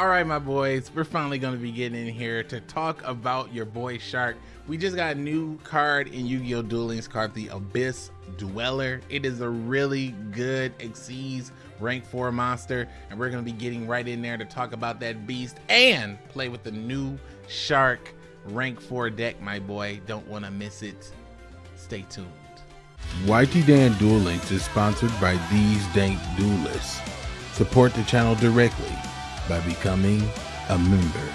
All right, my boys, we're finally going to be getting in here to talk about your boy Shark. We just got a new card in Yu-Gi-Oh! Duel Links called the Abyss Dweller. It is a really good Xyz rank 4 monster, and we're going to be getting right in there to talk about that beast and play with the new Shark rank 4 deck, my boy. Don't want to miss it. Stay tuned. YT Dan Duel Links is sponsored by these dank duelists. Support the channel directly by becoming a member.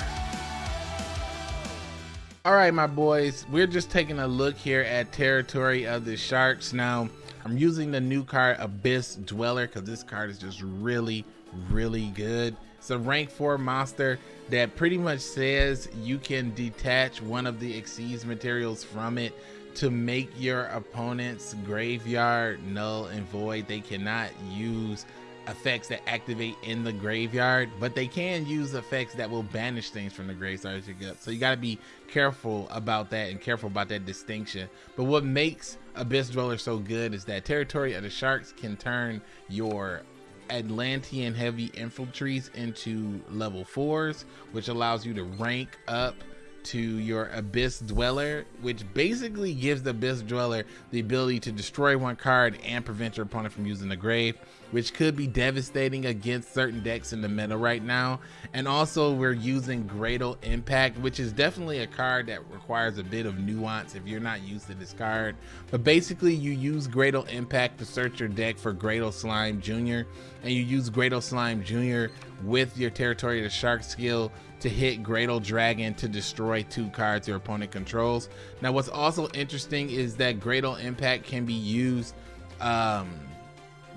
All right, my boys, we're just taking a look here at Territory of the Sharks. Now, I'm using the new card Abyss Dweller because this card is just really, really good. It's a rank 4 monster that pretty much says you can detach one of the Xyz materials from it to make your opponent's graveyard null and void. They cannot use effects that activate in the graveyard, but they can use effects that will banish things from the graveyard. So you got to be careful about that and careful about that distinction. But what makes Abyss Dweller so good is that Territory of the Sharks can turn your Atlantean heavy infantries into level fours, which allows you to rank up to your Abyss Dweller, which basically gives the Abyss Dweller the ability to destroy one card and prevent your opponent from using the grave, which could be devastating against certain decks in the meta right now. And also we're using Graydle Impact, which is definitely a card that requires a bit of nuance if you're not used to this card. But basically you use Graydle Impact to search your deck for Graydle Slime Jr. and you use Graydle Slime Jr. with your Territory of the Shark skill to hit Graydle Dragon to destroy two cards your opponent controls. Now, what's also interesting is that Graydle Impact can be used um,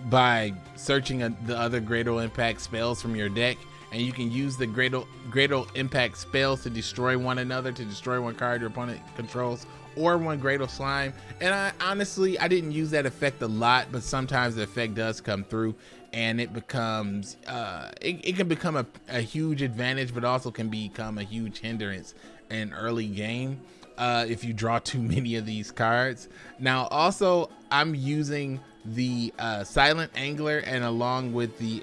by searching a, the other Graydle Impact spells from your deck, and you can use the Graydle, Graydle Impact spells to destroy one another, to destroy one card your opponent controls, or one Graydle Slime. And I honestly, I didn't use that effect a lot, but sometimes the effect does come through and it becomes uh, it, it can become a, a huge advantage but also can become a huge hindrance in early game uh, if you draw too many of these cards now also i'm using the uh, silent angler and along with the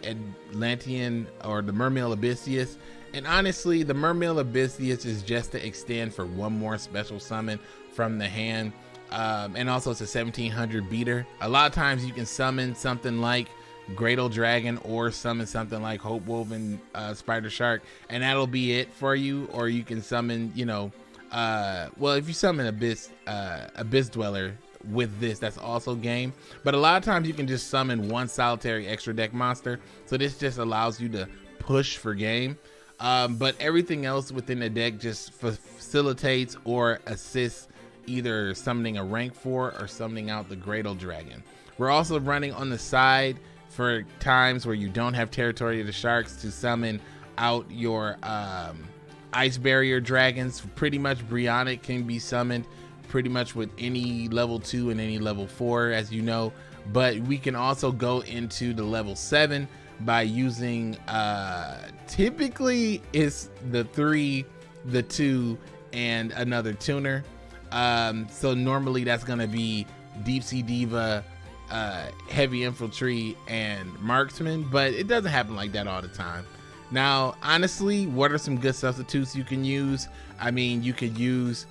atlantean or the mermail abyssteus and honestly the mermail abyssteus is just to extend for one more special summon from the hand. Um, and also it's a 1700 beater. A lot of times you can summon something like Graydle Dragon or summon something like Hope Woven uh, Spider Shark, and that'll be it for you. Or you can summon, you know, uh, well, if you summon Abyss uh, Abyss Dweller with this, that's also game. But a lot of times you can just summon one solitary extra deck monster, so this just allows you to push for game. Um, but everything else within the deck just facilitates or assists either summoning a rank 4 or summoning out the Graydle Dragon. We're also running on the side for times where you don't have territory of the sharks to summon out your um, ice barrier dragons. Pretty much Brionac can be summoned pretty much with any level two and any level four, as you know. But we can also go into the level seven by using uh, typically it's the three, the two, and another tuner. Um, so normally that's gonna be Deep Sea Diva, uh, heavy infantry and marksman, but it doesn't happen like that all the time. Now, honestly, what are some good substitutes you can use? I mean, you could use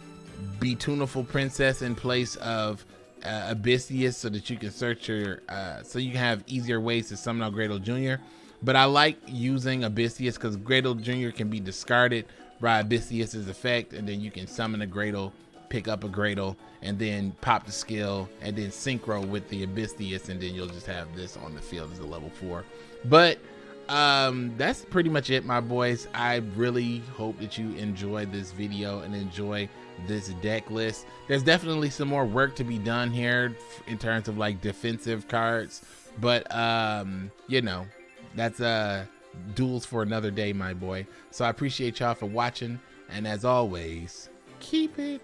Beautunaful Princess in place of uh, Abyssteus so that you can search your, uh, so you can have easier ways to summon out Graydle Jr. But I like using Abyssteus because Graydle Jr. can be discarded by Abyssteus's effect, and then you can summon a Graydle pick up a Graydle and then pop the skill and then synchro with the Abyssteus and then you'll just have this on the field as a level four. But um that's pretty much it my boys i really hope that you enjoy this video and enjoy this deck list there's definitely some more work to be done here in terms of like defensive cards but um you know that's uh duels for another day my boy so i appreciate y'all for watching and as always keep it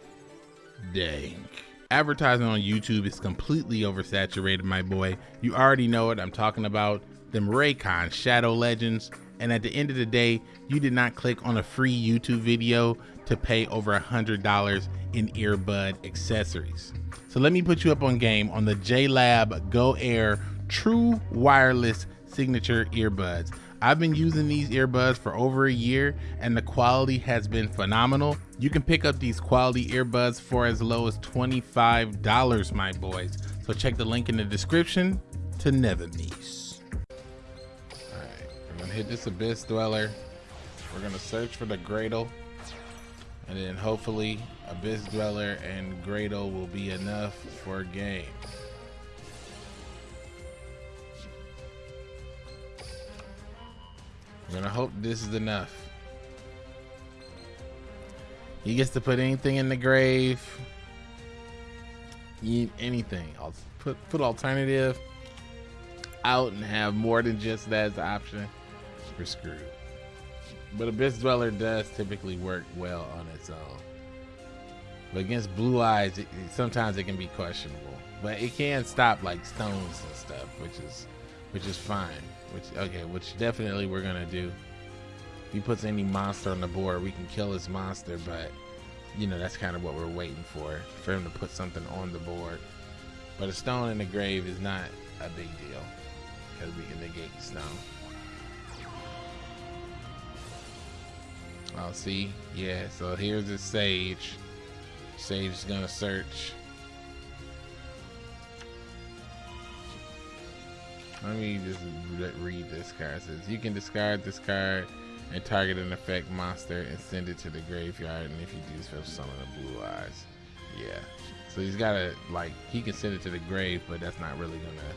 dank. Advertising on YouTube is completely oversaturated, my boy. You already know what I'm talking about. Them Raycon Shadow Legends. And at the end of the day, you did not click on a free YouTube video to pay over a $100 in earbud accessories. So let me put you up on game on the JLab Go Air True Wireless Signature Earbuds. I've been using these earbuds for over a year and the quality has been phenomenal. You can pick up these quality earbuds for as low as $25, my boys. So check the link in the description to never miss. Gonna hit this Abyss Dweller. We're gonna search for the Graydle and then hopefully Abyss Dweller and Graydle will be enough for game. I'm gonna hope this is enough. He gets to put anything in the grave. Anything. I'll put put alternative out and have more than just that as an option. We're screwed. But Abyss Dweller does typically work well on its own. But against blue eyes, it, sometimes it can be questionable. But it can stop like stones and stuff, which is which is fine. Which okay, which definitely we're gonna do. If he puts any monster on the board, we can kill his monster, but you know that's kind of what we're waiting for, for him to put something on the board. But a stone in the grave is not a big deal because we can negate the stone. Oh, see, yeah. So here's the sage. Sage is gonna search. Let me just read this card. It says you can discard this card and target an effect monster and send it to the graveyard. And if you do, special summon the blue eyes. Yeah. So he's gotta like he can send it to the grave, but that's not really gonna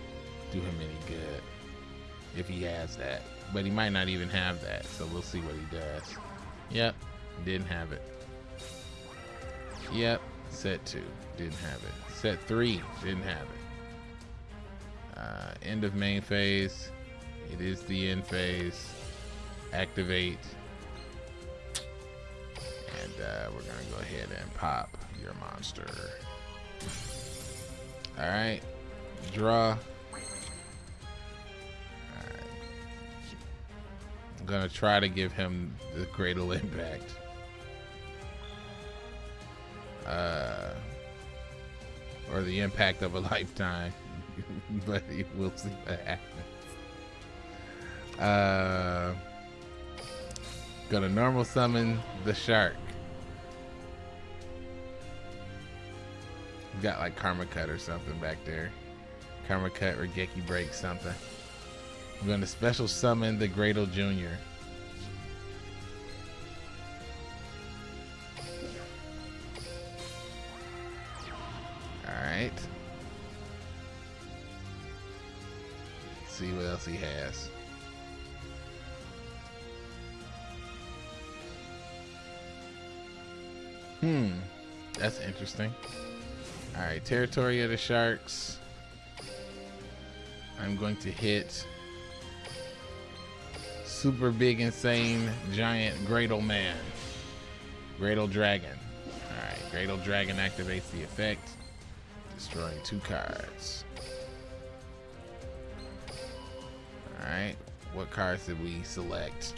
do him any good if he has that. But he might not even have that, so we'll see what he does. Yep, didn't have it. Yep, set two, didn't have it. Set three, didn't have it. Uh, end of main phase. It is the end phase. Activate. And uh, we're gonna go ahead and pop your monster. All right, draw. Gonna try to give him the Graydle Impact. Uh, or the impact of a lifetime. but we'll see what happens. Uh, gonna normal summon the shark. Got like Karma Cut or something back there. Karma Cut or Geki Break something. I'm gonna special summon the Graydle Jr. Alright. see what else he has. Hmm, that's interesting. All right, territory of the sharks. I'm going to hit super big, insane, giant Graydle Man. Graydle Dragon. All right, Graydle Dragon activates the effect, destroying two cards. Alright, what cards did we select?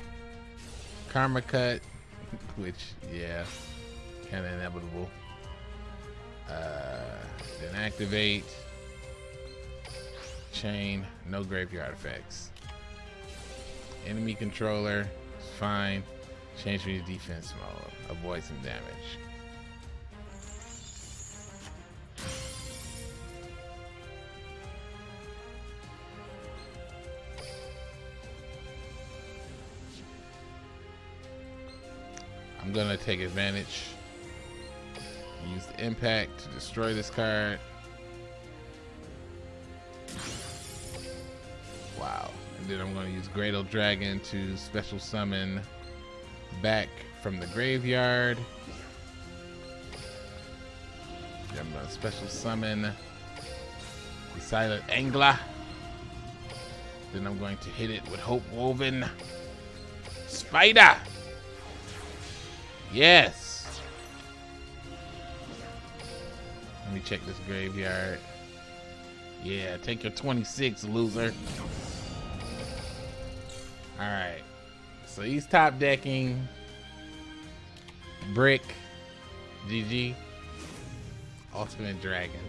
Karma Cut, which, yeah, kind of inevitable. Uh, then activate. Chain, no graveyard effects. Enemy controller, fine. Change me to defense mode, avoid some damage. I'm gonna take advantage. Use the impact to destroy this card. Then I'm gonna use Graydle Dragon to special summon back from the graveyard. Then I'm gonna special summon the Silent Angler. Then I'm going to hit it with Hope Woven Spider. Yes. Let me check this graveyard. Yeah, take your 26, loser. All right. So he's top decking. Brick. GG. Ultimate Dragon.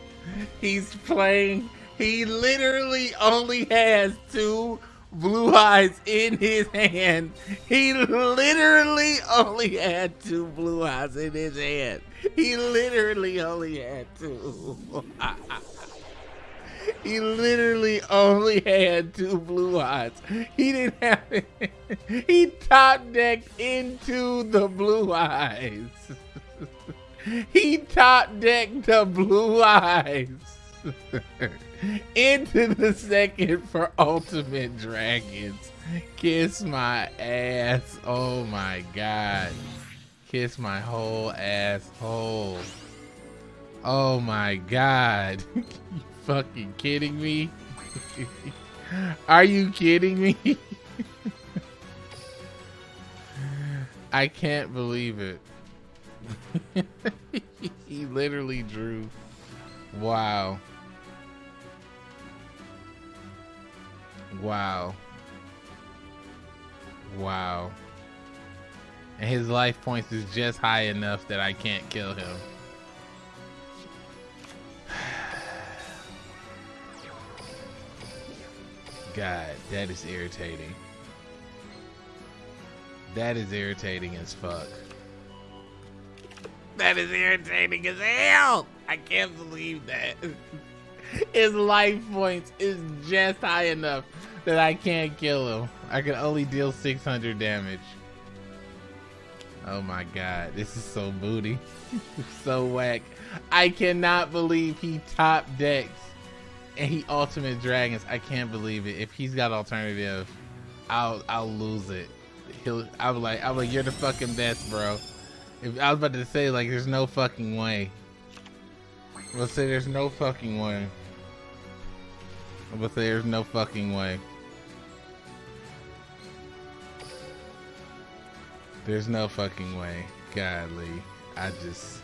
He's playing. He literally only has two blue eyes in his hand. He literally only had two blue eyes in his hand. He literally only had two. he literally only had two blue eyes. He didn't have it. He top decked into the blue eyes. he top decked the blue eyes into the second for Ultimate Dragons. Kiss my ass. Oh my god. Kiss my whole asshole. Oh my god. Fucking kidding me? Are you kidding me? I can't believe it. he literally drew. Wow. Wow. Wow. And his life points is just high enough that I can't kill him. God, that is irritating. That is irritating as fuck. That is irritating as hell. I can't believe that. His life points is just high enough that I can't kill him. I can only deal 600 damage. Oh my god, this is so booty. so whack. I cannot believe he top decks and he ultimate dragons. I can't believe it. If he's got alternative, I'll I'll lose it. He'll I'm like I'm like, you're the fucking best, bro. If I was about to say like there's no fucking way. Let's say there's no fucking way. Say there's no fucking way. There's no fucking way. Godly. I just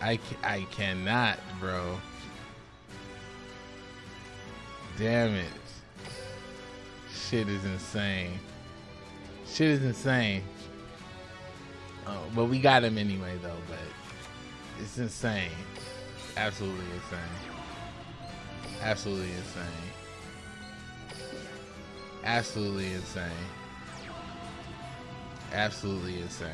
I I cannot, bro. Damn it. Shit is insane. Shit is insane. Oh, but we got him anyway though, but it's insane. Absolutely insane. Absolutely insane. Absolutely insane. Absolutely insane.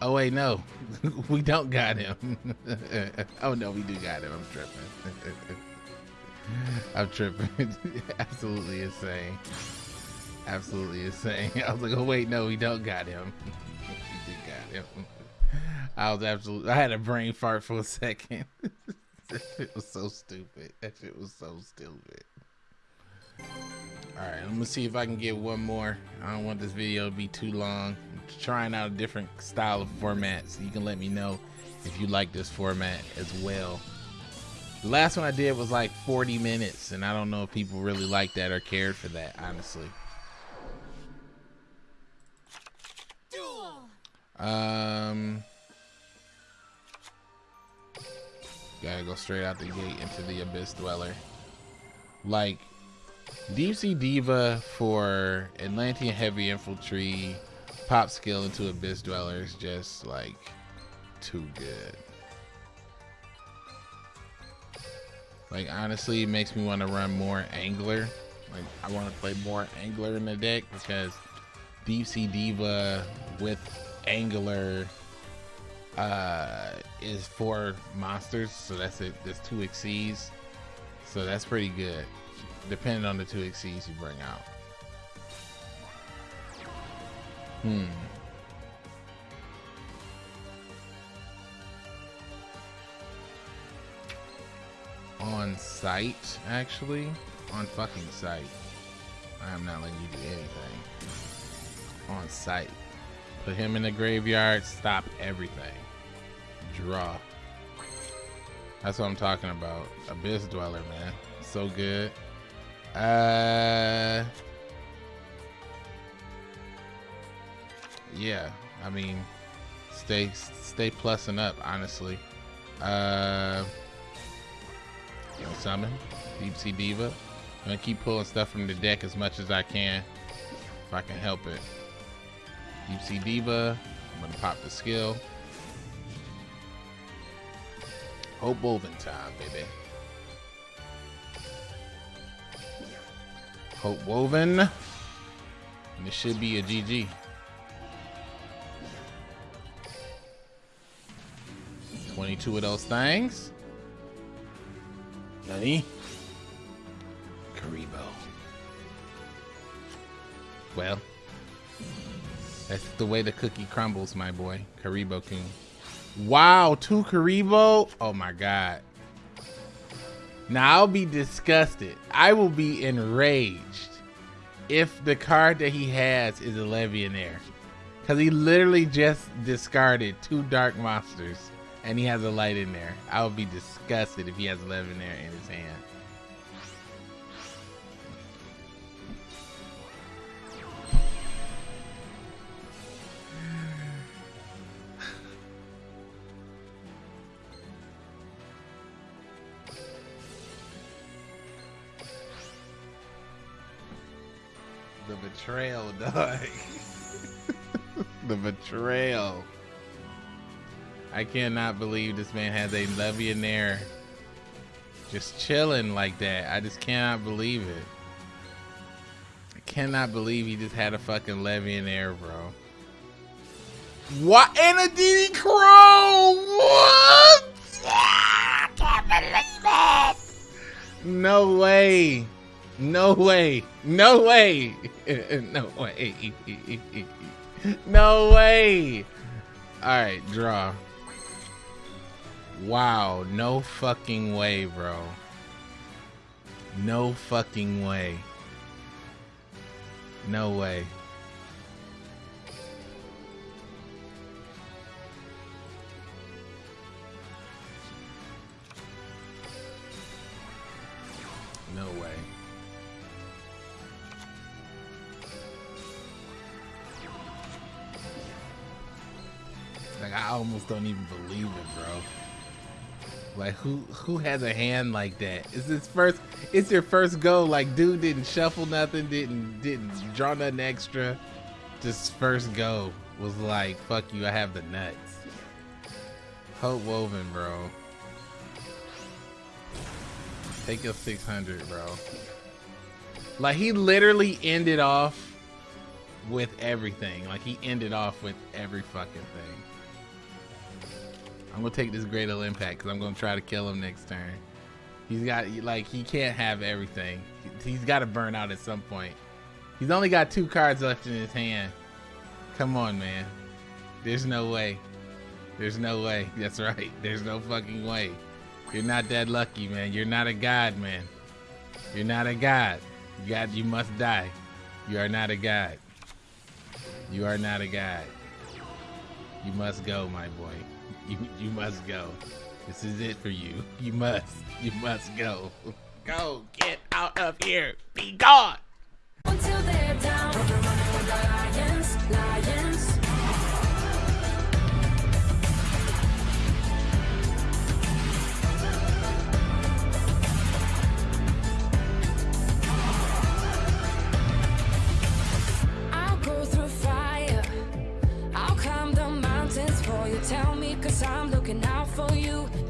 Oh wait, no, we don't got him. oh no, we do got him. I'm tripping. I'm tripping. Absolutely insane. Absolutely insane. I was like, oh wait, no, we don't got him. we did got him. I was absolutely. I had a brain fart for a second. shit was so stupid. That shit was so stupid. All right, let me see if I can get one more. I don't want this video to be too long. I'm trying out a different style of format, so you can let me know if you like this format as well. The last one I did was like 40 minutes, and I don't know if people really like that or cared for that, honestly. Um, gotta go straight out the gate into the Abyss Dweller. Like, Deep Sea Diva for Atlantean Heavy Infantry, pop skill into Abyss Dweller is just like too good. Like honestly, it makes me want to run more Angler. Like I want to play more Angler in the deck because Deep Sea Diva with Angler uh, is four monsters, so that's it. There's two Xyz, so that's pretty good. Depending on the two Xyz you bring out. Hmm. On site, actually. On fucking site. I am not letting you do anything. On site. Put him in the graveyard, stop everything. Draw. That's what I'm talking about. Abyss Dweller, man. So good. Uh Yeah, I mean stay stay plussing up, honestly. Uh you know, summon, Deep Sea Diva. I'm gonna keep pulling stuff from the deck as much as I can, if I can help it. Deep Sea Diva, I'm gonna pop the skill. Hope Woven time, baby. Hope Woven. And it should be a GG. Twenty-two of those things. Nani? Kuriboh. Well, that's the way the cookie crumbles, my boy. Kuriboh King. Wow, two Kuriboh? Oh my god. Now I'll be disgusted. I will be enraged if the card that he has is a Levianair. Because he literally just discarded two Dark Monsters and he has a light in there. I would be disgusted if he has a there in his hand. The betrayal, dog. the betrayal. I cannot believe this man has a Levianair just chilling like that. I just cannot believe it. I cannot believe he just had a fucking Levianair, bro. What? And a DD Crow! What? Yeah, I can't believe it! No way. No way. No way. no way. no way. All right, draw. Wow, no fucking way, bro. No fucking way. No way. No way. Like I almost don't even believe it, bro. Like who who has a hand like that? It's first it's your first go. Like dude didn't shuffle nothing, didn't didn't draw nothing extra. Just first go was like, fuck you, I have the nuts. Hope woven, bro. Take your 600, bro. Like he literally ended off with everything. Like he ended off with every fucking thing. I'm gonna take this Great Impact because I'm gonna try to kill him next turn. He's got like he can't have everything. He's got to burn out at some point. He's only got two cards left in his hand. Come on, man. There's no way. There's no way. That's right. There's no fucking way. You're not that lucky, man. You're not a god, man. You're not a god. God, you must die. You are not a god. You are not a god. You must go, my boy. You you must go. This is it for you. You must. You must go. Go. Get out of here. Be gone. Until they're down. looking out for you.